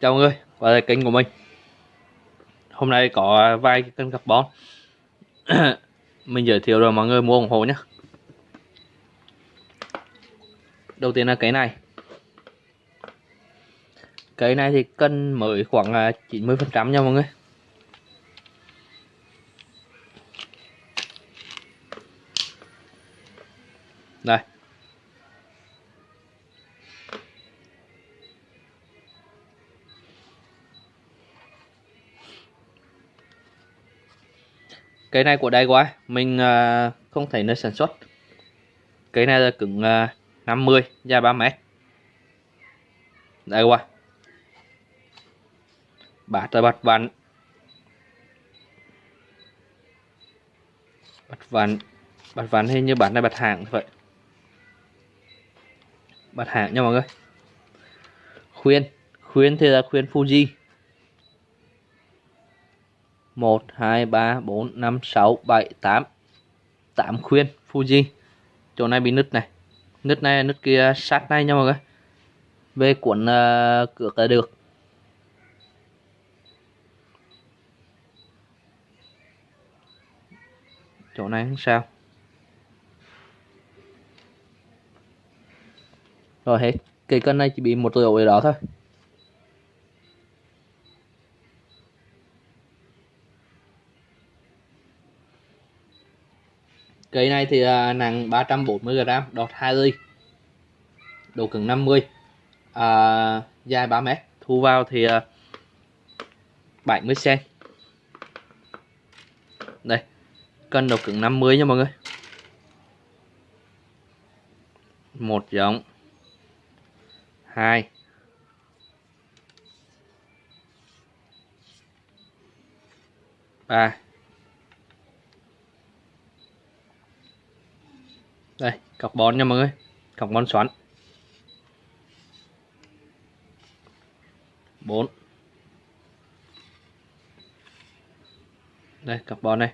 Chào mọi người, quay lại kênh của mình. Hôm nay có vài cái cân carbon Mình giới thiệu rồi mọi người mua ủng hộ nhé Đầu tiên là cái này. Cái này thì cân mới khoảng 90% nha mọi người. Đây. Cây này của đây quá mình uh, không thấy nơi sản xuất. Cây này là cứng uh, 50 dài 3 mét. Đây qua bát là bát vặn. Bát vặn. Bát vặn hình như bát này bát hàng vậy bát hàng nha mọi người. Khuyên. Khuyên thì là khuyên Fuji. 1 2 3 4 5 6 7 8 8 khuyên Fuji. Chỗ này bị nứt này. Nứt này nứt kia sát này nha mọi người. Về cuộn uh, cửa là được. Chỗ này không sao. Rồi hết. Cây cân này chỉ bị một lỗ ở đó thôi. Cây này thì à, nặng 340g, đọt 2 ly. Độ cứng 50. À, dài 3 mét. Thu vào thì à, 70 cm. Đây. Cân độ cứng 50 nha mọi người. Một giống. Hai. ba đây carbon nha mọi người. Carbon xoắn. 4 đây carbon này.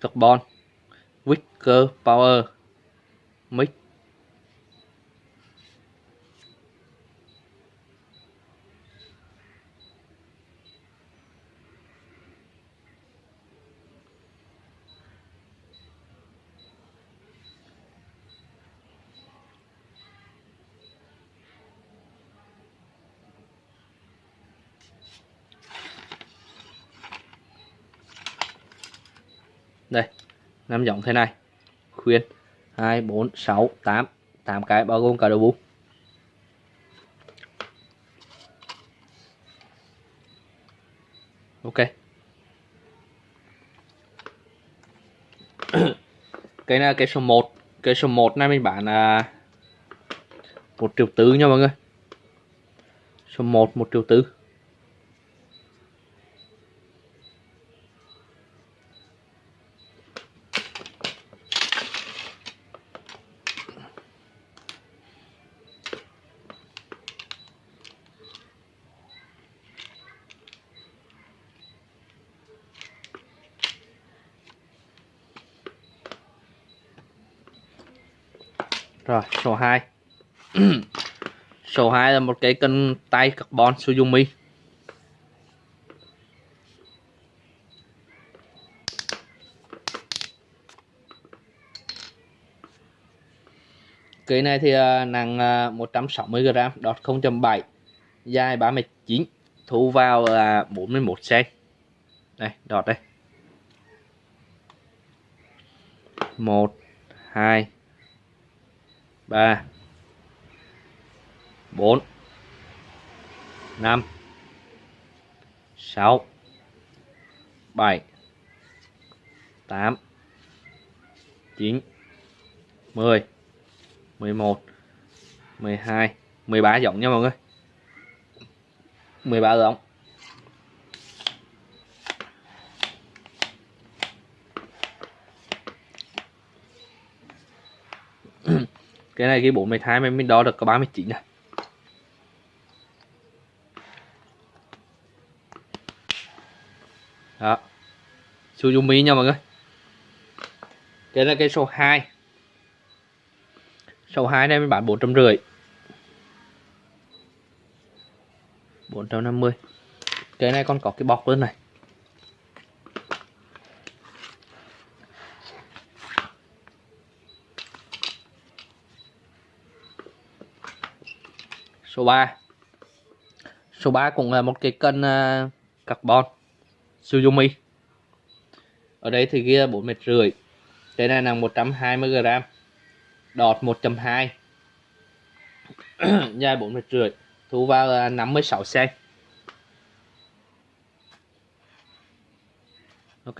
Carbon Wicker Power. Mix năm giống thế này. Khuyên. 2 4 6 8 8 cái bao gồm cả đầu bu ok. Cái này, cái số 1 cái số 1 này mình bán là một triệu tư nha mọi người. Số 1 một triệu tứ Rồi, số 2 Số 2 là một cái cân tay carbon Suzumi Cây này thì à, nặng à, 160g, đọt 0.7 Dài 39 Thu vào là 41cm Đây, đọt đây. 1 2 3 4 5 6 7 8 9 10 11 12 13 giọng nha mọi người. 13 giọng. Cái này cái 42 mình đo được có 39 này đó. Suzumi nha mọi người. Cái là cái số 2 số 2 này mình bán 450 450 cái này còn có cái bọc luôn này. Số 3 số 3 cũng là một cái cân uh, à, carbon Suzumi ở đây thì kia 4 mét rưỡi. Cái này là 120 g đọt 1.2 dài 4 mét rưỡi. Thu vào là 56 cm ok.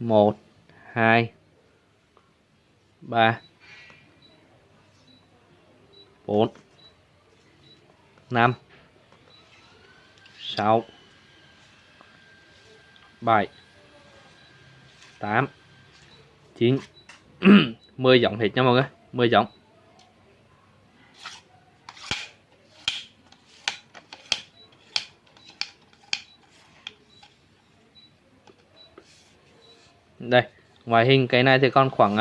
1 2 3 4 5 6 7 8 9 10 giọng hết nha mọi người 10 giọng. Đây ngoài hình cái này thì còn khoảng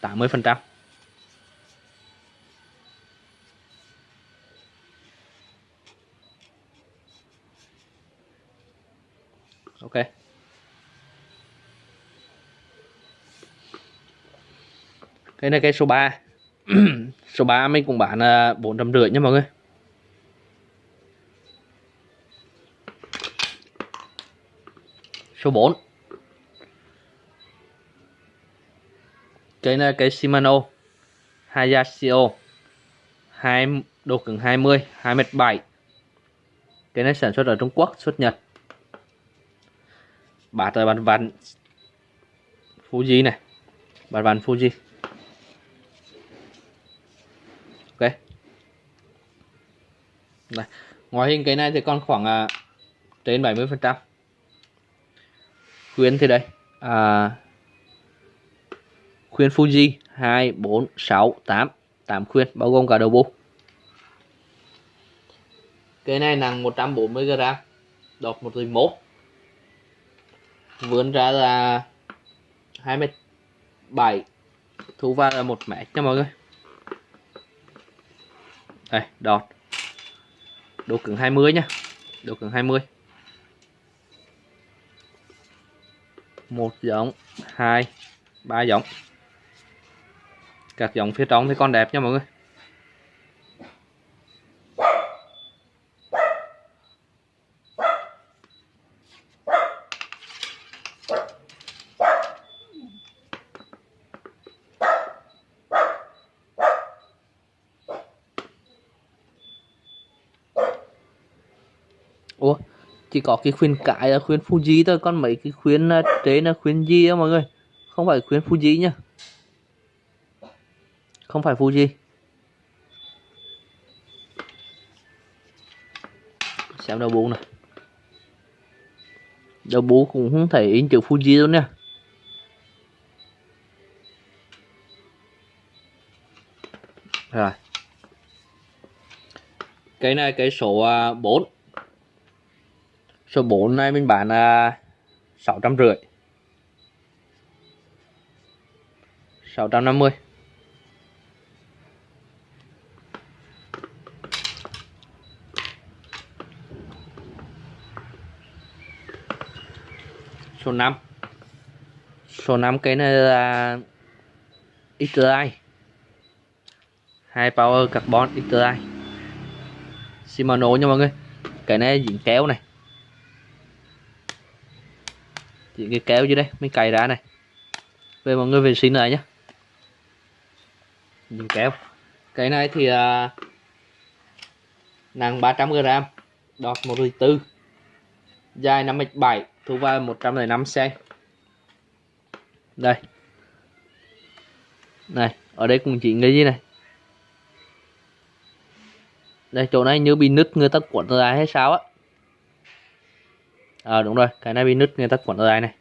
80 à, phần trăm. Ok. Cái này cái số 3 số 3 mình cũng bán là bốn trăm rưỡi nha mọi người. Số 4 cái này cái Shimano Hayashio hai, độ cứng 20 2m7 cái này sản xuất ở Trung Quốc, xuất Nhật bát là bàn vặn Fuji này. Bàn vặn Fuji. Ok. Này. ngoài hình cái này thì còn khoảng à, trên 70 phần trăm. Khuyến thì đây à, khuyến Fuji 2 4 6 8 8 khuyến bao gồm cả đầu bu cái này nặng 140 g đọt 111 vươn ra là 27 thu vào là 1 mét nha mọi người. Đây, đọt. Độ cứng 20 nha. Độ cứng 20 một giống, hai, ba giống. Các giống phía trong thì con đẹp nha mọi người. Chỉ có cái khuyến cãi là khuyến Fuji thôi, còn mấy cái khuyến à, trên là khuyến gì á mọi người? Không phải khuyến Fuji nhá. Không phải Fuji. Xem đầu bú này đầu bú cũng không thể in chữ Fuji đâu nha. Rồi. Cái này, cái số à, 4 số 4 này mình bán là sáu trăm rưỡi. Sáu trăm năm mươi. Số 5 số 5 cái này là XTI hai power carbon XTI Shimano nha mọi người. Cái này dính kéo này chỉ cái kéo dưới đây mình cày ra này. Về mọi người vệ sinh lại nhé dính kéo. Cái này thì à, nặng 300 g đọt 1 4 dài 57 thu vào 105 cm đây. Này ở đây cũng chỉ cái gì này. Đây chỗ này như bị nứt người ta cuộn ra hay sao á à đúng rồi, cái này bị nứt người ta cuộn đây này.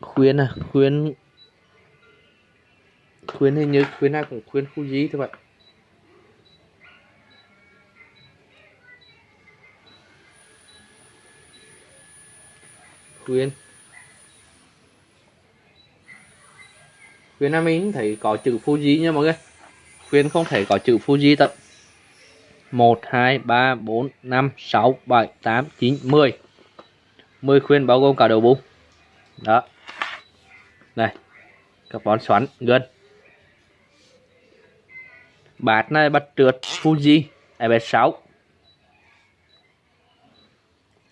Khuyên à khuyên. Khuyên hình như, khuyên nào cũng khuyên khu gì thôi vậy khuyên. Khuyên nam mình thấy có chữ Fuji nha mọi người. Khuyên không thể có chữ Fuji tận 1 2 3 4 5 6 7 8 9 10 10 khuyên bao gồm cả đầu bung đó. Này carbon xoắn gần. Bát này bắt trượt Fuji FS6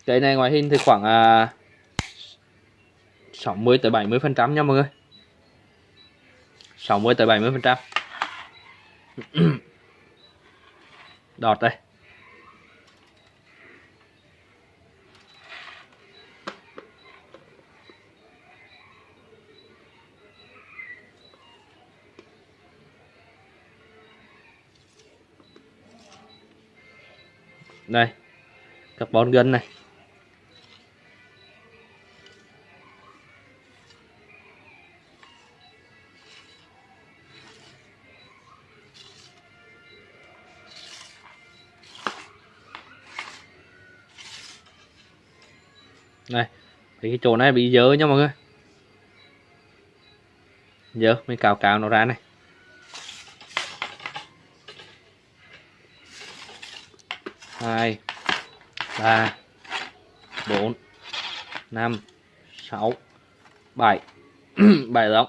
cái này ngoài hình thì khoảng à, 60 tới 70 phần trăm nha mọi người. 60 tới 70 phần trăm đọt đây. Đây carbon gân này. Chỗ này bị dơ nha mọi người. Dơ, mình cào cào nó ra này. Hai, ba, bốn, năm, sáu, bảy. Bảy lắm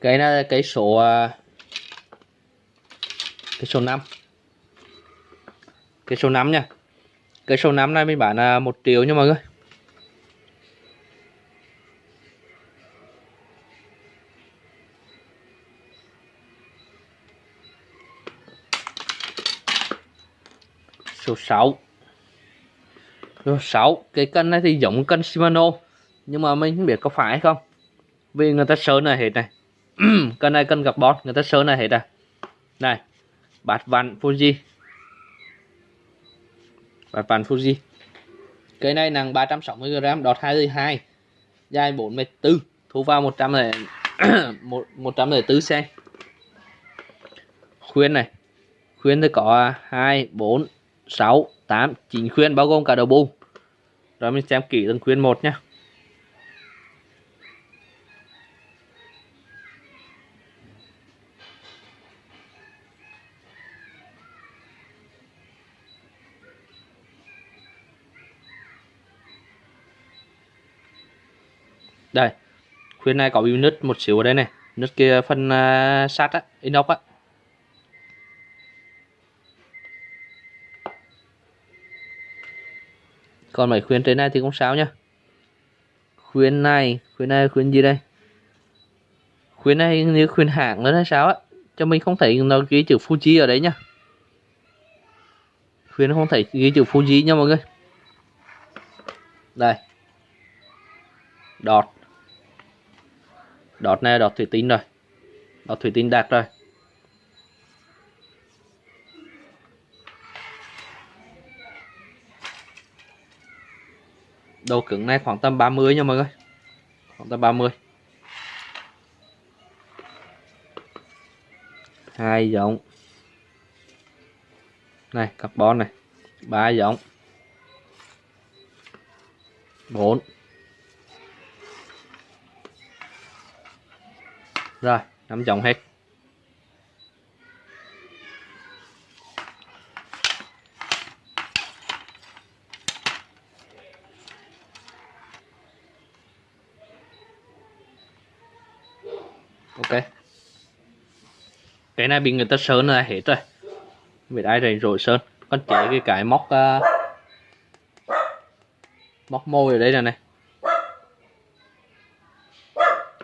cái này là cái số à, cái số 5 cái số 5 nha. Cái số 5 này mình bán là 1 triệu nha mọi người. Số 6 số 6 cái cân này thì giống cân Shimano, nhưng mà mình không biết có phải hay không. Vì người ta sơn là hết này. cân này cân bót người ta sơn này hết à. Này bát vạn Fuji. Bát vạn Fuji. Cây này nặng 360g đọt 22 dài 44 thu vào 100 này 104 cm khuyên này, khuyên thì có 2 4 6 8 9 khuyên, bao gồm cả đầu bu rồi mình xem kỹ từng khuyên một nhé đây khuyên này có bị nứt một xíu ở đây này. Nứt kia phần à, uh, sắt á inox á. Còn mấy khuyên trên này thì không sao nhá. Khuyên này khuyên này khuyên gì đây? Khuyên này như khuyên hạng nữa hay sao á. Cho mình không thấy nó ghi chữ Fuji ở đấy nhá. Khuyên không thấy ghi chữ Fuji nha mọi người. Đây. Đọt đọt này đọt thủy tinh rồi. Đọt thủy tinh đạt rồi. Độ cứng này khoảng tầm 30 nha mọi người. Khoảng tầm 30 hai giống. Này, carbon này. Ba giống. Bốn. Rồi nắm chồng hết. Ok. Cái này bị người ta sơn là hết rồi. Bị ai rồi rồi sơn. Con chế cái cái móc uh, móc môi ở đây này này.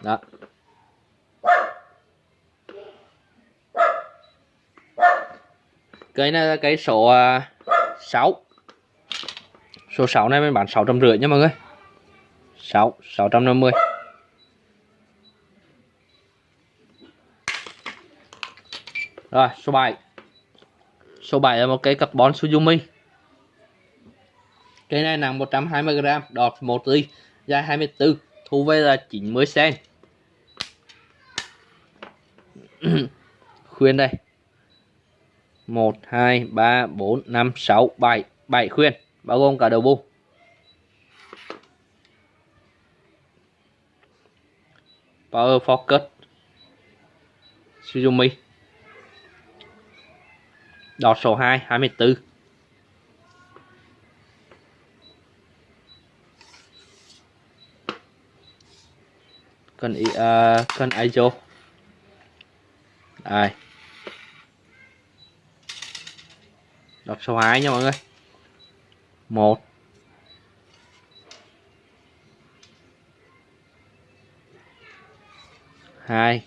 Đó. Cái này là cái số à, uh, 6 số 6 này mình bán 650 nha mọi người. 6 650 Rồi số 7 Số 7 là một cái carbon Suzumi cái này nặng 120g đọt 1 ly dài 24 thu về là 90 cm khuyên đây. 1 2 3 4 5 6 7 7 khuyên bao gồm cả đầu bu Power Focus Suzumi Đọt số 2 24 Cần uh, cần ISO Đây. Đọc số 2 nha mọi người. 1 2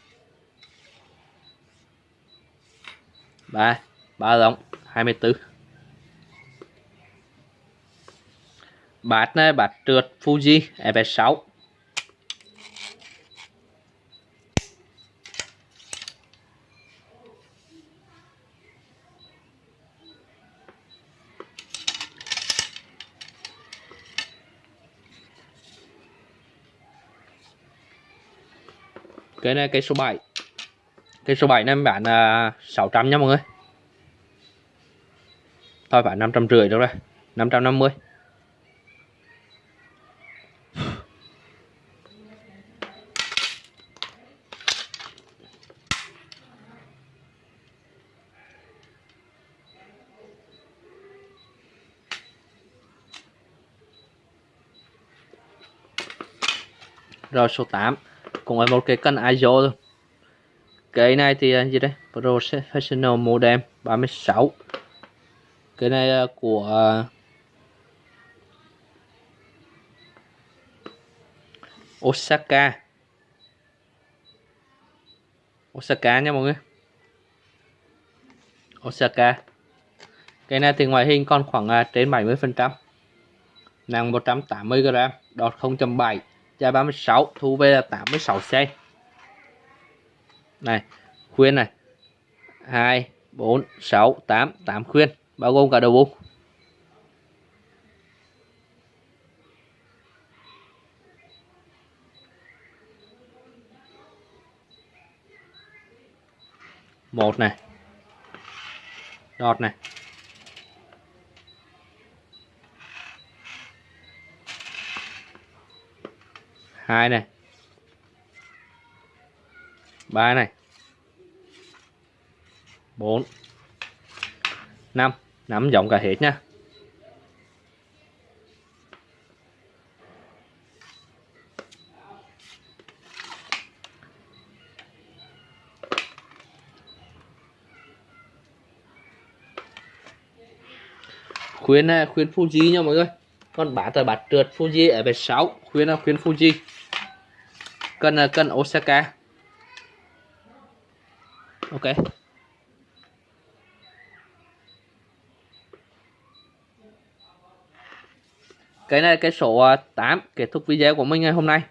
3 ba lông 24 bát này, bát trượt Fuji FS6 cái này cây số 7 cây số 7 này em bán là 600 nha mọi người. Thôi phải 550 đâu rồi 550 rồi, số 8 cũng là một cái cân ISO luôn cái này thì à, gì đây? Professional modem 36 cái này à, của à, Osaka. Osaka nha mọi người. Osaka. Cái này thì ngoại hình còn khoảng à, trên 70 phần trăm. Nặng 180 g đọt 0.7 dài 36 thu về là 86 cm này, khuyên này. 2 4 6 8 8 khuyên, bao gồm cả đầu bu một này. Đọt này. Hai này. Ba này. Bốn. Năm. Nắm rộng cả hết nha. Khuyên à, khuyên Fuji nha mọi người. Còn bả là bạt trượt Fuji ở về 6 khuyên là khuyên Fuji cân kênh ờ, cân Osaka. Ok. Cái này cái số ờ, 8 kết thúc video của mình ngày hôm nay.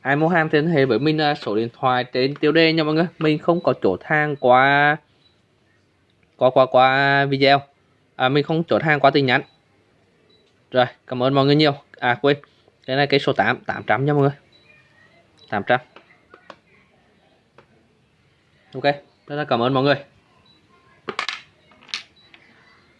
Ai mua hàng thì liên hệ với mình ờ, số điện thoại trên tiêu đề nha mọi người. Mình không có chỗ hàng qua qua qua qua video. À, mình không chốt hàng qua tin nhắn. Rồi cảm ơn mọi người nhiều. À quên. Cái này cái số 8 800 nha mọi người. 800 ok rất là cảm ơn mọi người.